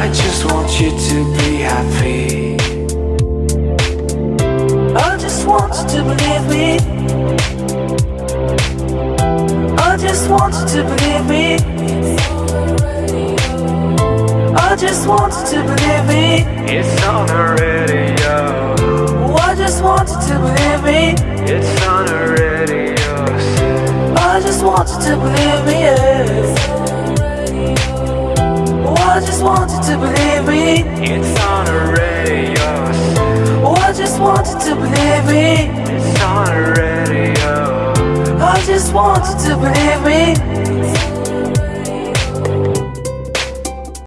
I just want you to be happy. I just want you to believe me. I just want you to believe me. I just want you to believe me. It's on the radio. I just want you to believe me. It's on the radio. I just want you to believe me. Yeah. I just want you to believe me. It's on the radio. Oh, I just want you to believe me. It's on the radio. I just want you to believe me.